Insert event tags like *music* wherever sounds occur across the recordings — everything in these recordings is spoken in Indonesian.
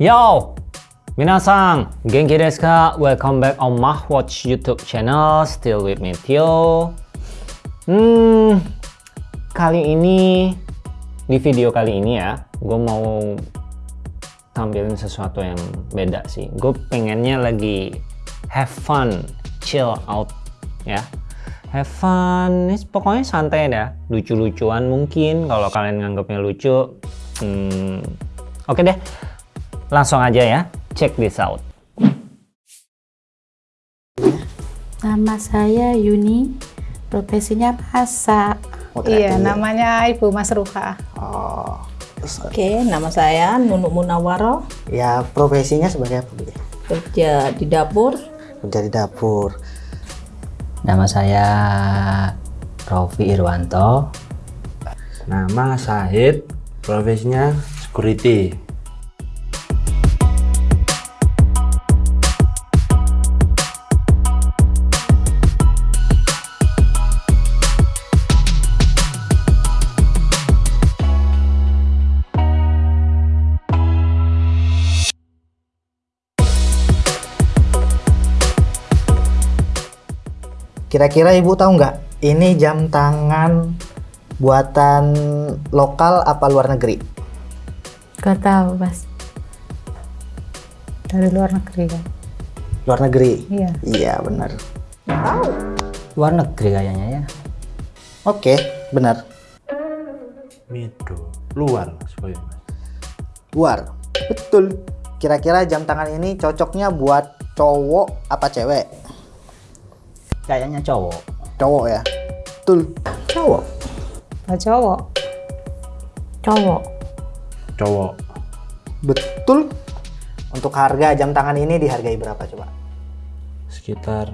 Yo! Minasang, genki desu ka? Welcome back on Mahwatch YouTube channel. Still with me, Tio. Hmm, kali ini, di video kali ini ya, gue mau tampilin sesuatu yang beda sih. Gue pengennya lagi have fun, chill out, ya. Have fun, pokoknya santai dah. Lucu-lucuan mungkin, kalau kalian nganggapnya lucu. Hmm, Oke deh, langsung aja ya. Check this out. Nama saya Yuni, profesinya masak. Oh, Iya, ya. namanya Ibu Mas Ruha. Oh, Oke, nama saya Nunuk Munawaro, ya profesinya sebagai apa kerja di dapur. Kerja di dapur. Nama saya Rofi Irwanto. Nama Sahid, profesinya security. Kira-kira Ibu tahu nggak? Ini jam tangan buatan lokal apa luar negeri? Gak tahu, Mas. Dari luar negeri kan? Luar negeri. Iya. Iya, benar. Luar negeri kayaknya ya. Oke, benar. Mido, luar mas. Luar. Betul. Kira-kira jam tangan ini cocoknya buat cowok apa cewek? Kayaknya cowok. Cowok ya. Betul. Cowok. Pak cowok. Cowok. Cowok, Betul. Untuk harga jam tangan ini dihargai berapa coba? sekitar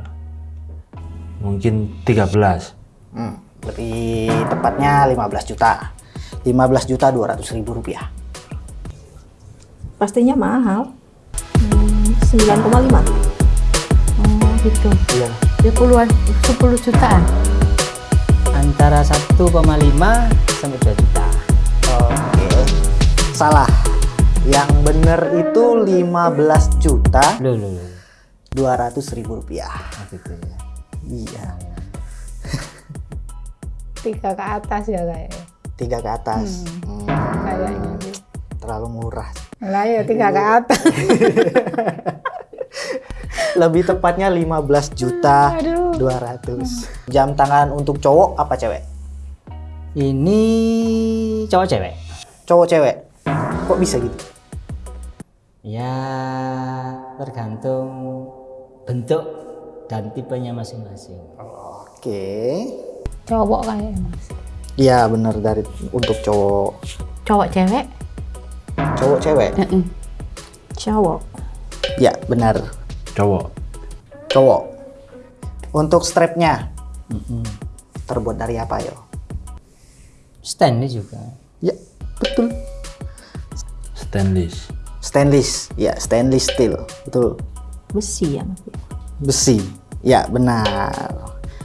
mungkin 13. Hmm, lebih tepatnya 15 juta. 15 juta 200 ribu rupiah. Pastinya mahal. Hmm, 9,5. Oh, gitu. Iya. Ya puluhan, 10 jutaan. Antara 1,5 sampai 2 juta. Oke. Salah. Yang bener itu 15 juta Loh, loh, loh. 200 ribu rupiah. Gitu ya. Iya. Tiga ke atas ya kayaknya. Tiga ke atas. Hmm, Kayaknya sih. terlalu murah. Lah ya tiga ke atas. *laughs* Lebih tepatnya 15 juta Aduh. 200. Jam tangan untuk cowok apa cewek? Ini cowok cewek. Cowok cewek. Kok bisa gitu? Ya tergantung bentuk dan tipenya masing-masing. Oke. Cowok kayaknya Mas. Iya bener dari untuk cowok. Cowok cewek? Cowok cewek. Mm-mm. Cowok. Ya benar. Cowok, Cowok. Untuk strapnya Mm-mm. terbuat dari apa yo? Stainless juga. Ya betul. stainless. Stainless. Ya stainless steel. Betul. Besi ya, Mas. Besi. Ya benar.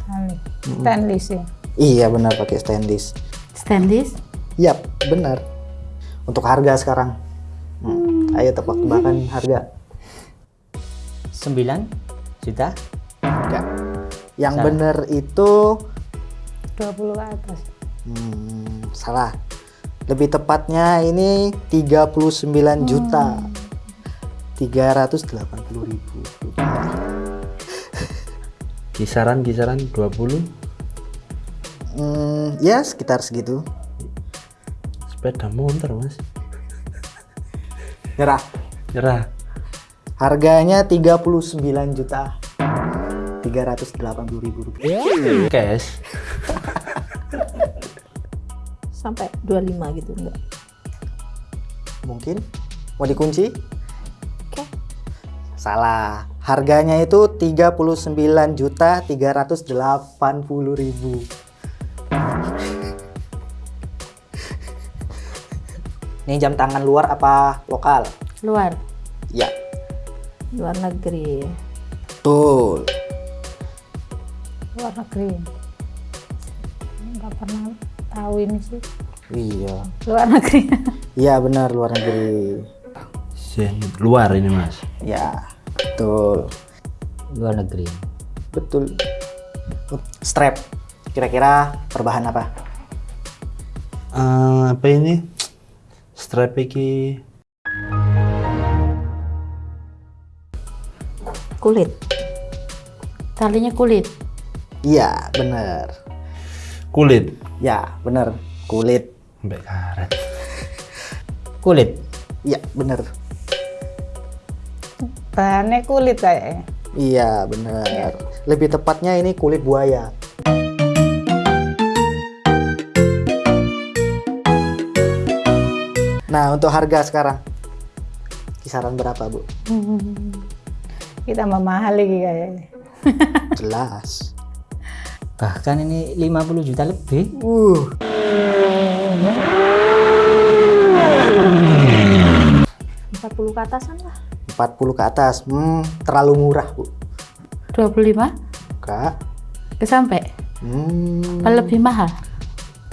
Kali. Stainless ya. Iya benar pakai stainless. Stainless? Yap benar. Untuk harga sekarang. Hmm, Ayo tebak-tebakan harga. 9 juta. Enggak. Yang Salah. benar itu 20 ke atas. hmm, salah. Lebih tepatnya ini 39 juta. 380 ribu rupiah. Kisaran-kisaran 20 Hmm, ya sekitar segitu. sepeda motor mas. Nyerah. Nyerah. Harganya 39 juta. 380 ribu rupiah. Cash. *laughs* Sampai 25 gitu enggak? Mungkin mau dikunci? Oke. Salah. Harganya itu 39 juta 380 ribu. Ini jam tangan luar apa lokal? Luar. Ya, Luar negeri. betul. Luar negeri. Enggak pernah tahu ini sih. Iya. Luar negeri. Iya benar luar negeri. Luar ini mas. Ya, betul. Luar negeri. Betul. Strap. Kira-kira perbahan apa? Eh, apa ini? Strap iki Kulit. Talinya kulit. Iya, bener. kulit. Ya, bener. Kulit. Sampai karet. *laughs* Kulit. Iya, bener. Bahannya kulit kayaknya. Iya, bener. Lebih tepatnya ini kulit buaya. Nah, untuk harga sekarang. Kisaran berapa, Bu? *laughs* Kita tambah mahal lagi kayaknya. *laughs* Jelas. Bahkan ini 50 juta lebih. Uh, 40 ke atasan lah. 40 ke atas. Hmm, terlalu murah, Bu. 25 Kak. ke sampai. Hmm, Apa lebih mahal?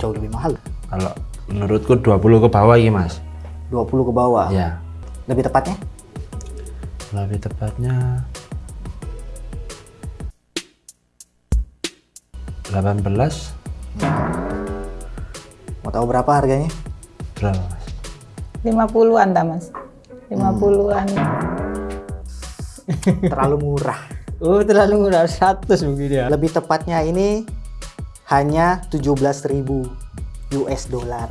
jauh lebih mahal. Kalau menurutku 20 ke bawah ini mas. 20 ke bawah. Ya. Lebih tepatnya? Lebih tepatnya 18 Mau tahu berapa harganya? berapa mas? 50-an dah mas. 50-an. Terlalu murah. *laughs* Oh terlalu murah 100 mungkin ya. Lebih tepatnya ini hanya 17.000 US dollar.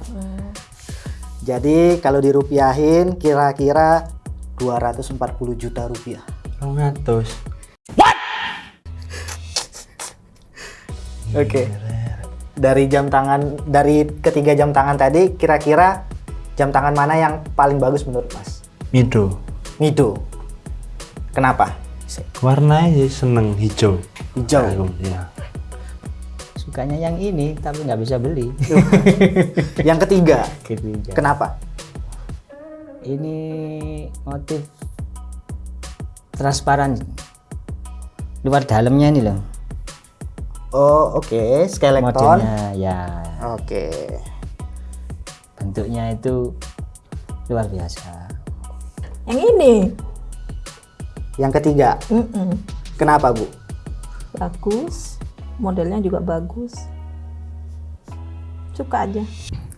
Jadi kalau dirupiahin kira-kira 240 juta rupiah. 200 Oke. Dari jam tangan dari ketiga jam tangan tadi kira-kira jam tangan mana yang paling bagus menurut Mas? Mido Mido. Kenapa? warnanya sih seneng hijau Hijau. Aku, ya. Sukanya yang ini tapi nggak bisa beli. *laughs* yang ketiga. Ketiga. Kenapa? Ini motif transparan. Luar dalamnya ini loh. Oh, oke, skeleton. Modelnya ya Oke. bentuknya itu luar biasa. Yang ini. Yang ketiga. Mm-mm. Kenapa, Bu? Bagus. Modelnya juga bagus. Suka aja.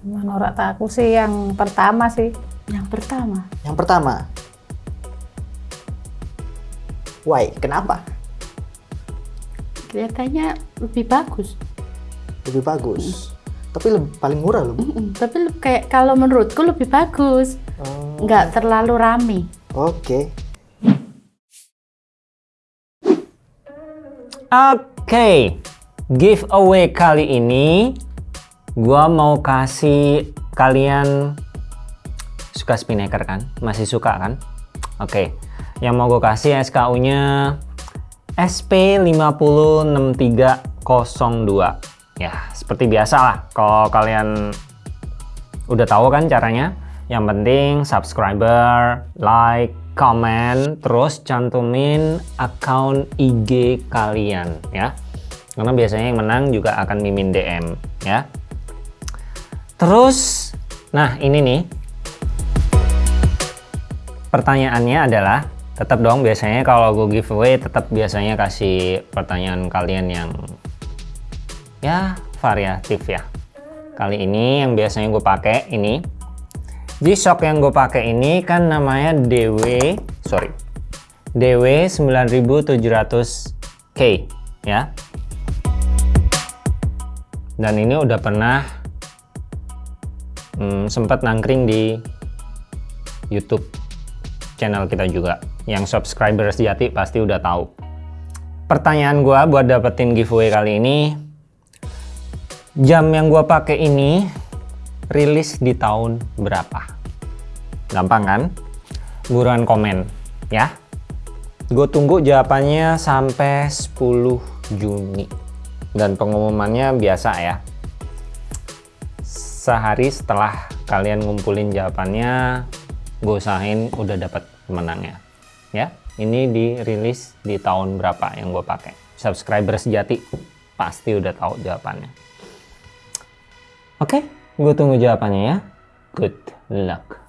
Menurut aku sih yang pertama sih. Yang pertama. Yang pertama. Why? Kenapa? Kelihatannya lebih bagus. Lebih bagus. Tapi lebih, paling murah loh, Bu. Mm-mm, Tapi kayak kalau menurutku lebih bagus. Oh, Nggak terlalu rame. Oke. Oke, giveaway kali ini gua mau kasih kalian suka spinnaker kan? Masih suka kan? Oke, yang mau gue kasih SKU-nya SP506302. Ya, seperti biasa lah. Kalau kalian udah tahu kan caranya. Yang penting subscriber, like, comment, terus cantumin akun IG kalian ya. Karena biasanya yang menang juga akan mimin DM ya. Terus, nah ini nih. Pertanyaannya adalah tetap dong biasanya kalau gue giveaway tetap biasanya kasih pertanyaan kalian yang ya variatif ya. Kali ini yang biasanya gue pakai ini. G-Shock yang gue pakai ini kan namanya DW sorry DW 9700K ya. Dan ini udah pernah hmm, sempat nangkring di YouTube channel kita juga. Yang subscriber sejati pasti udah tahu. Pertanyaan gua buat dapetin giveaway kali ini jam yang gua pakai ini rilis di tahun berapa? Gampang kan? Buruan komen ya. Gue tunggu jawabannya sampai 10 Juni. Dan pengumumannya biasa ya. Sehari setelah kalian ngumpulin jawabannya gue usahain udah dapat pemenangnya. Ya ini dirilis di tahun berapa yang gue pakai? Subscriber sejati pasti udah tahu jawabannya. Oke gue tunggu jawabannya ya. Good luck